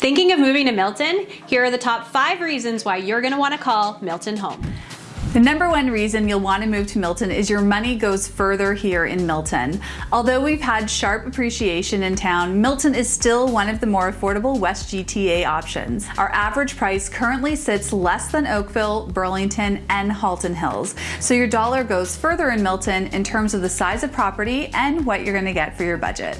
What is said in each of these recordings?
Thinking of moving to Milton? Here are the top five reasons why you're gonna wanna call Milton home. The number one reason you'll want to move to Milton is your money goes further here in Milton. Although we've had sharp appreciation in town, Milton is still one of the more affordable West GTA options. Our average price currently sits less than Oakville, Burlington, and Halton Hills. So your dollar goes further in Milton in terms of the size of property and what you're gonna get for your budget.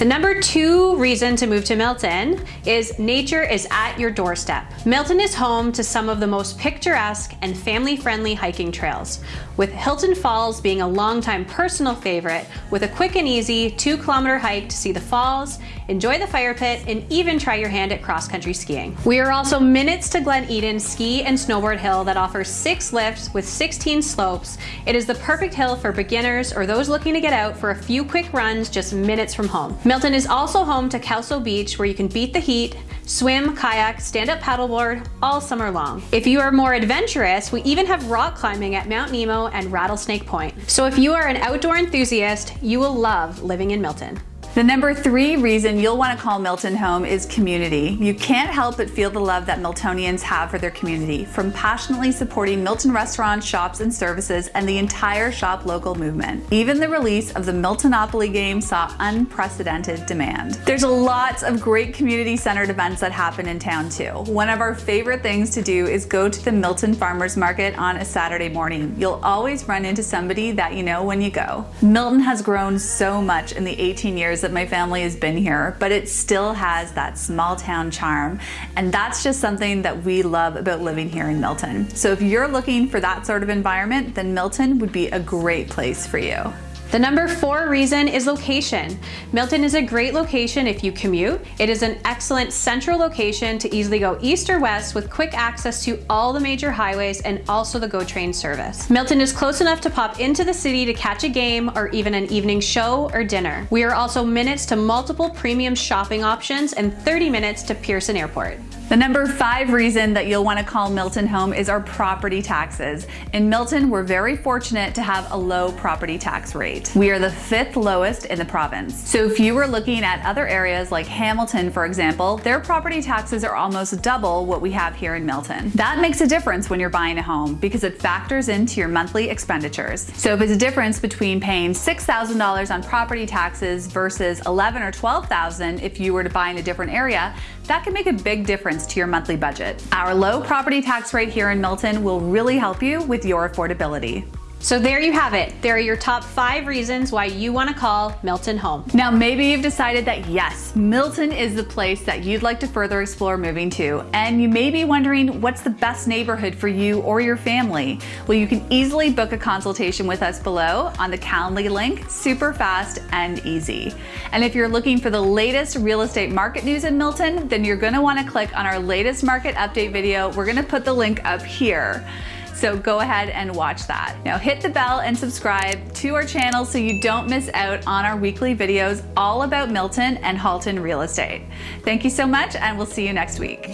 The number two reason to move to Milton is nature is at your doorstep. Milton is home to some of the most picturesque and family-friendly hiking trails, with Hilton Falls being a longtime personal favorite with a quick and easy two kilometer hike to see the falls, enjoy the fire pit, and even try your hand at cross-country skiing. We are also minutes to Glen Eden Ski and Snowboard Hill that offers six lifts with 16 slopes. It is the perfect hill for beginners or those looking to get out for a few quick runs just minutes from home. Milton is also home to Kelso Beach where you can beat the heat, swim, kayak, stand-up paddleboard all summer long. If you are more adventurous, we even have rock climbing at Mount Nemo and Rattlesnake Point. So if you are an outdoor enthusiast, you will love living in Milton. The number three reason you'll want to call Milton home is community. You can't help but feel the love that Miltonians have for their community, from passionately supporting Milton restaurants, shops, and services, and the entire shop local movement. Even the release of the Miltonopoly game saw unprecedented demand. There's lots of great community-centered events that happen in town too. One of our favorite things to do is go to the Milton Farmers Market on a Saturday morning. You'll always run into somebody that you know when you go. Milton has grown so much in the 18 years years that my family has been here, but it still has that small town charm. And that's just something that we love about living here in Milton. So if you're looking for that sort of environment, then Milton would be a great place for you. The number four reason is location. Milton is a great location if you commute. It is an excellent central location to easily go east or west with quick access to all the major highways and also the GO train service. Milton is close enough to pop into the city to catch a game or even an evening show or dinner. We are also minutes to multiple premium shopping options and 30 minutes to Pearson Airport. The number five reason that you'll want to call Milton home is our property taxes. In Milton, we're very fortunate to have a low property tax rate. We are the fifth lowest in the province. So if you were looking at other areas like Hamilton, for example, their property taxes are almost double what we have here in Milton. That makes a difference when you're buying a home because it factors into your monthly expenditures. So if it's a difference between paying $6,000 on property taxes versus 11 or 12,000 if you were to buy in a different area, that can make a big difference to your monthly budget. Our low property tax rate here in Milton will really help you with your affordability. So there you have it. There are your top five reasons why you want to call Milton home. Now, maybe you've decided that yes, Milton is the place that you'd like to further explore moving to. And you may be wondering what's the best neighborhood for you or your family? Well, you can easily book a consultation with us below on the Calendly link, super fast and easy. And if you're looking for the latest real estate market news in Milton, then you're going to want to click on our latest market update video. We're going to put the link up here. So go ahead and watch that. Now hit the bell and subscribe to our channel so you don't miss out on our weekly videos all about Milton and Halton real estate. Thank you so much and we'll see you next week.